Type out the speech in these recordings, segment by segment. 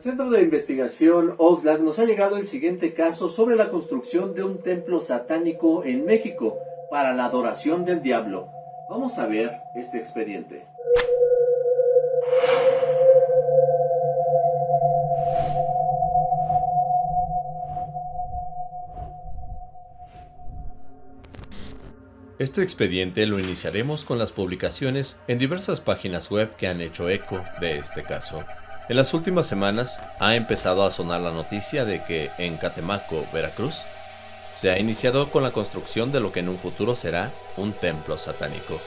Centro de Investigación Oxlack nos ha llegado el siguiente caso sobre la construcción de un templo satánico en México para la adoración del diablo. Vamos a ver este expediente. Este expediente lo iniciaremos con las publicaciones en diversas páginas web que han hecho eco de este caso. En las últimas semanas ha empezado a sonar la noticia de que en Catemaco, Veracruz, se ha iniciado con la construcción de lo que en un futuro será un templo satánico.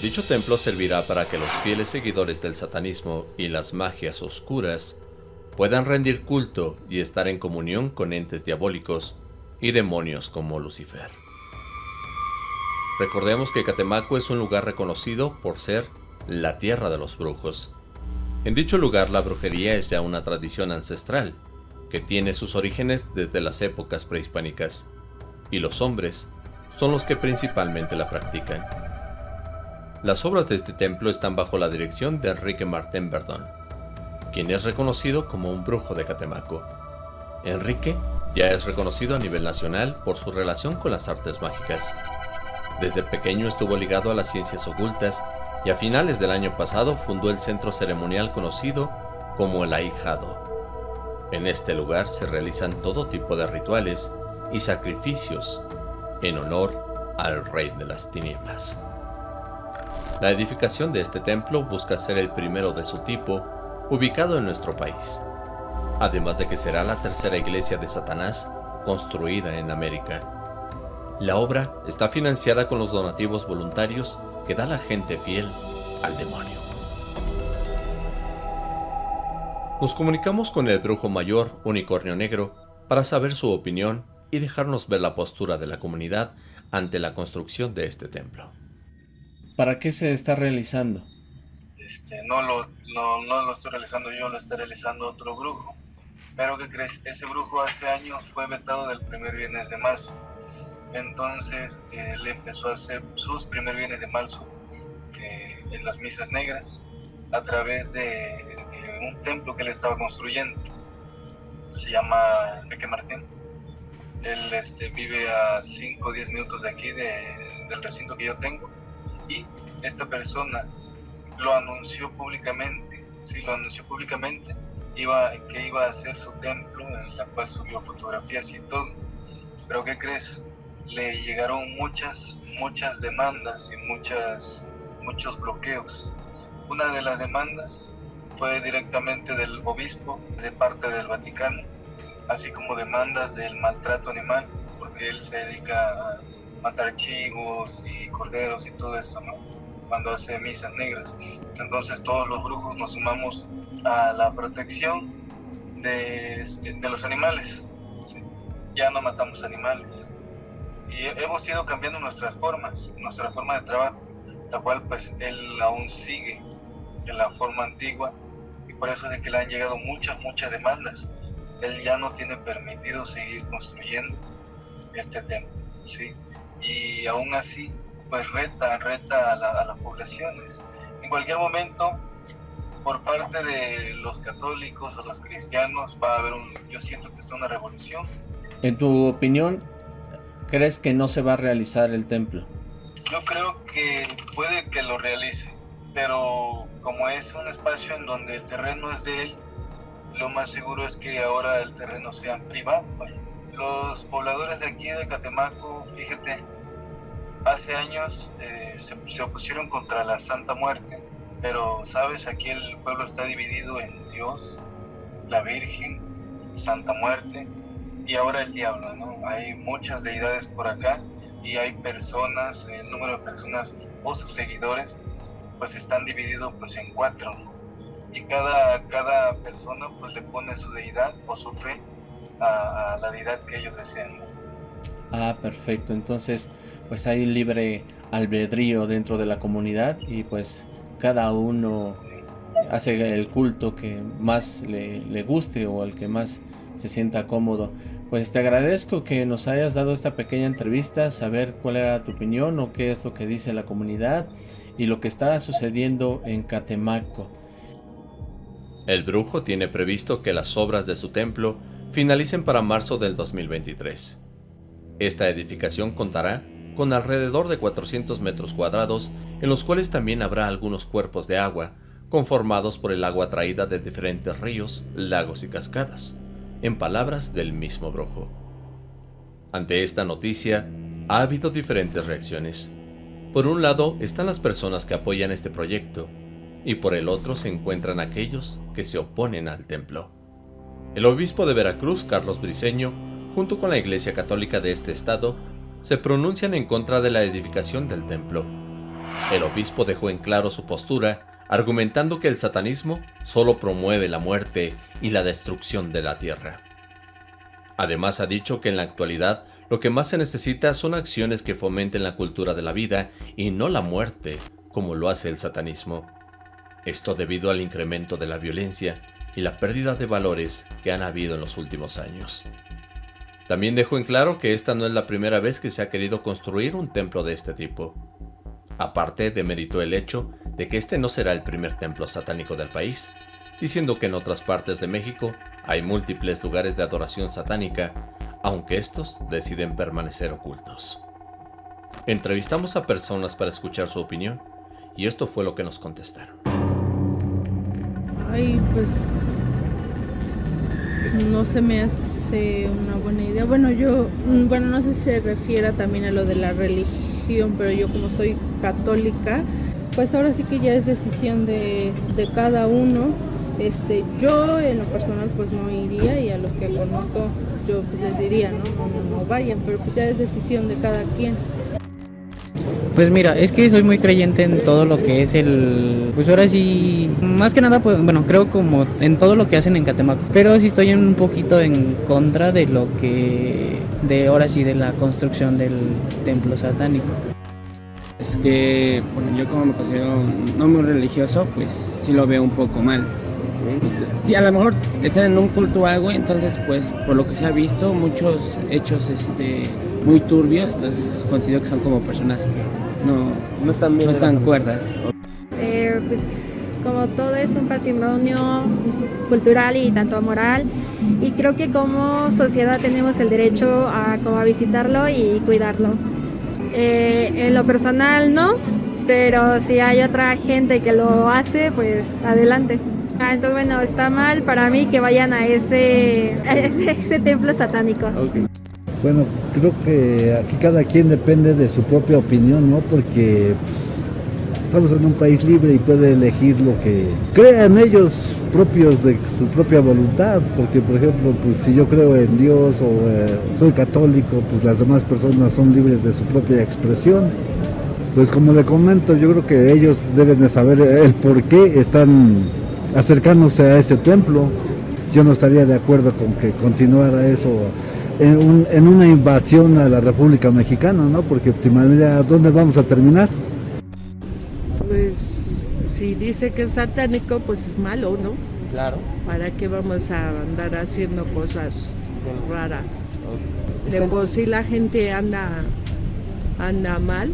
Dicho templo servirá para que los fieles seguidores del satanismo y las magias oscuras puedan rendir culto y estar en comunión con entes diabólicos y demonios como Lucifer. Recordemos que Catemaco es un lugar reconocido por ser la tierra de los brujos. En dicho lugar la brujería es ya una tradición ancestral, que tiene sus orígenes desde las épocas prehispánicas, y los hombres son los que principalmente la practican. Las obras de este templo están bajo la dirección de Enrique Martín Verdón, quien es reconocido como un brujo de Catemaco. Enrique ya es reconocido a nivel nacional por su relación con las artes mágicas. Desde pequeño estuvo ligado a las ciencias ocultas y a finales del año pasado fundó el centro ceremonial conocido como el Ahijado. En este lugar se realizan todo tipo de rituales y sacrificios en honor al Rey de las Tinieblas. La edificación de este templo busca ser el primero de su tipo ubicado en nuestro país, además de que será la tercera iglesia de Satanás construida en América. La obra está financiada con los donativos voluntarios que da la gente fiel al demonio. Nos comunicamos con el brujo mayor Unicornio Negro para saber su opinión y dejarnos ver la postura de la comunidad ante la construcción de este templo. ¿Para qué se está realizando? Este, no, lo, no lo estoy realizando yo, lo está realizando otro brujo. Pero que crees, ese brujo hace años fue vetado del primer viernes de marzo entonces él empezó a hacer sus primer bienes de marzo eh, en las misas negras a través de, un templo que él estaba construyendo. Se llama Enrique Martín. Él este, vive a 5 o 10 minutos de aquí, del recinto que yo tengo. Y esta persona lo anunció públicamente, sí, lo anunció públicamente, iba, que iba a hacer su templo, en la cual subió fotografías y todo. Pero ¿qué crees? Le llegaron muchas, muchas demandas y muchos bloqueos. Una de las demandas fue directamente del obispo de parte del Vaticano, así como demandas del maltrato animal, porque él se dedica a matar chivos y corderos y todo esto, ¿no? Cuando hace misas negras. Entonces todos los brujos nos sumamos a la protección de, de los animales. Ya no matamos animales y hemos ido cambiando nuestras formas, nuestra forma de trabajo, la cual pues él aún sigue en la forma antigua y por eso es de que le han llegado muchas, muchas demandas. Él ya no tiene permitido seguir construyendo este templo, ¿sí? Y aún así, pues reta, reta a, a las poblaciones. En cualquier momento, por parte de los católicos o los cristianos, va a haber un, yo siento que es una revolución. En tu opinión, crees que no se va a realizar el templo? Yo creo que puede que lo realice, pero como es un espacio en donde el terreno es de él, lo más seguro es que ahora el terreno sea privado. Los pobladores de aquí de Catemaco, fíjate, hace años eh, se, se opusieron contra la Santa Muerte, pero sabes, aquí el pueblo está dividido en Dios, la Virgen, Santa Muerte y ahora el diablo, ¿no? Hay muchas deidades por acá y hay personas, el número de personas o sus seguidores, pues están divididos pues en cuatro. Y cada, cada persona pues le pone su deidad o su fe a, la deidad que ellos desean. Ah, perfecto. Entonces, pues hay libre albedrío dentro de la comunidad y pues cada uno hace el culto que más le, le guste o el que más se sienta cómodo. Pues te agradezco que nos hayas dado esta pequeña entrevista, saber cuál era tu opinión o qué es lo que dice la comunidad y lo que está sucediendo en Catemaco. El brujo tiene previsto que las obras de su templo finalicen para marzo del 2023. Esta edificación contará con alrededor de 400 metros cuadrados, en los cuales también habrá algunos cuerpos de agua, conformados por el agua traída de diferentes ríos, lagos y cascadas, en palabras del mismo brujo. Ante esta noticia, ha habido diferentes reacciones. Por un lado están las personas que apoyan este proyecto, y por el otro se encuentran aquellos que se oponen al templo. El obispo de Veracruz, Carlos Briceño, junto con la Iglesia Católica de este estado, se pronuncian en contra de la edificación del templo. El obispo dejó en claro su postura, argumentando que el satanismo solo promueve la muerte y la destrucción de la tierra. Además ha dicho que en la actualidad lo que más se necesita son acciones que fomenten la cultura de la vida y no la muerte, como lo hace el satanismo. Esto debido al incremento de la violencia y la pérdida de valores que han habido en los últimos años. También dejó en claro que esta no es la primera vez que se ha querido construir un templo de este tipo. Aparte, demeritó el hecho de que este no será el primer templo satánico del país, diciendo que en otras partes de México hay múltiples lugares de adoración satánica, aunque estos deciden permanecer ocultos. Entrevistamos a personas para escuchar su opinión, y esto fue lo que nos contestaron. Ay, pues no se me hace una buena idea. Bueno, yo, mm, bueno, no sé si se refiere también a lo de la religión, pero yo como soy católica, pues ahora sí que ya es decisión de, cada uno. Este, yo en lo personal pues no iría y a los que conozco yo pues les diría, ¿no? No, no vayan, pero pues ya es decisión de cada quien. Pues mira, es que soy muy creyente en todo lo que es el... Pues ahora sí, más que nada, pues bueno, creo como en todo lo que hacen en Catemaco. Pero sí estoy un poquito en contra de lo que... De ahora sí, de la construcción del templo satánico. Es que, bueno, yo como me considero no muy religioso, pues sí lo veo un poco mal. Y a lo mejor están en un culto o algo, entonces pues por lo que se ha visto, muchos hechos este muy turbios, entonces considero que son como personas que no, no están, no están cuerdas. Eh, pues como todo es un patrimonio cultural y tanto moral y creo que como sociedad tenemos el derecho a, como a visitarlo y cuidarlo. Eh, en lo personal no, pero si hay otra gente que lo hace, pues adelante. Ah, entonces bueno, está mal para mí que vayan a ese, ese, templo satánico. Bueno, creo que aquí cada quien depende de su propia opinión, ¿no? Porque pues, estamos en un país libre y puede elegir lo que crean ellos propios de su propia voluntad. Porque, por ejemplo, pues si yo creo en Dios o eh, soy católico, pues las demás personas son libres de su propia expresión. Pues como le comento, yo creo que ellos deben de saber el por qué están acercándose a ese templo. Yo no estaría de acuerdo con que continuara eso en, una invasión a la República Mexicana, ¿no? Porque de ¿dónde vamos a terminar? Si dice que es satánico, pues es malo, ¿no? Claro. ¿Para qué vamos a andar haciendo cosas raras? De por sí la gente anda, anda mal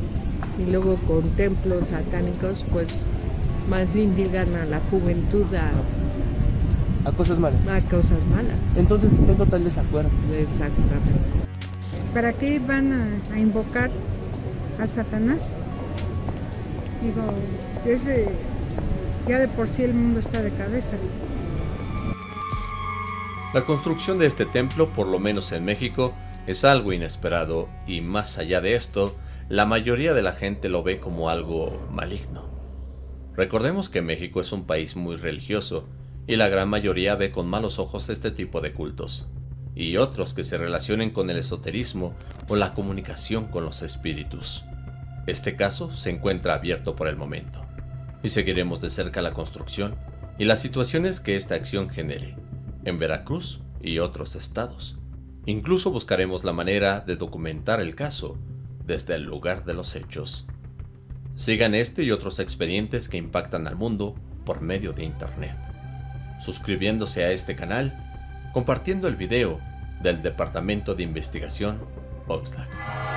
y luego con templos satánicos, pues más indigan a la juventud a a cosas malas. A cosas malas. Entonces estoy en total desacuerdo. Exactamente. ¿Para qué van a, invocar a Satanás? Digo, ese, ya de por sí el mundo está de cabeza. La construcción de este templo, por lo menos en México, es algo inesperado y más allá de esto, la mayoría de la gente lo ve como algo maligno. Recordemos que México es un país muy religioso y la gran mayoría ve con malos ojos este tipo de cultos, y otros que se relacionen con el esoterismo o la comunicación con los espíritus. Este caso se encuentra abierto por el momento, y seguiremos de cerca la construcción y las situaciones que esta acción genere, en Veracruz y otros estados. Incluso buscaremos la manera de documentar el caso desde el lugar de los hechos. Sigan este y otros expedientes que impactan al mundo por medio de Internet suscribiéndose a este canal, compartiendo el video del Departamento de Investigación Oxlack.